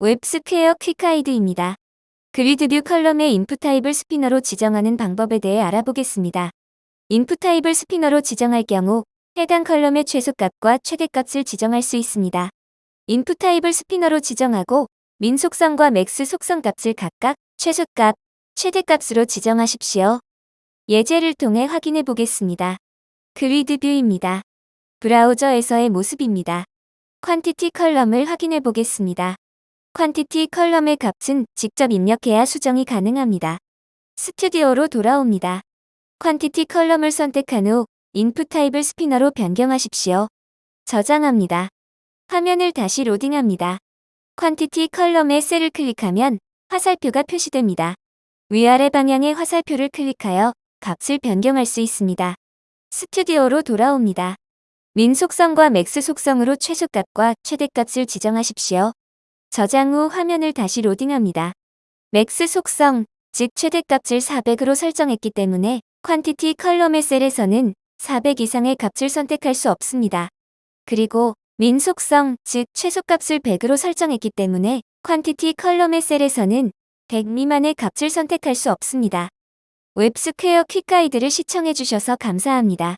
WebSquare Quick Guide입니다. Grid View column의 input type을 spinner로 지정하는 방법에 대해 알아보겠습니다. input type을 spinner로 지정할 경우 해당 column의 최소값과 최대값을 지정할 수 있습니다. input type을 spinner로 지정하고 min 속성과 max 속성 값을 각각 최소값, 최대값으로 지정하십시오. 예제를 통해 확인해 보겠습니다. Grid View입니다. 브라우저에서의 모습입니다. Quantity column을 확인해 보겠습니다. Quantity column의 값은 직접 입력해야 수정이 가능합니다. 스튜디오로 돌아옵니다. Quantity column을 선택한 후 input type을 spinner로 변경하십시오. 저장합니다. 화면을 다시 로딩합니다. Quantity column의 셀을 클릭하면 화살표가 표시됩니다. 위아래 방향의 화살표를 클릭하여 값을 변경할 수 있습니다. 스튜디오로 돌아옵니다. min 속성과 max 속성으로 최소값과 최대값을 지정하십시오. 저장 후 화면을 다시 로딩합니다. max 속성, 즉 최대값을 400으로 설정했기 때문에 Quantity column의 셀에서는 400 이상의 값을 선택할 수 없습니다. 그리고 min 속성, 즉 최소값을 100으로 설정했기 때문에 Quantity column의 셀에서는 100 미만의 값을 선택할 수 없습니다. 웹스퀘어 퀵가이드를 시청해주셔서 감사합니다.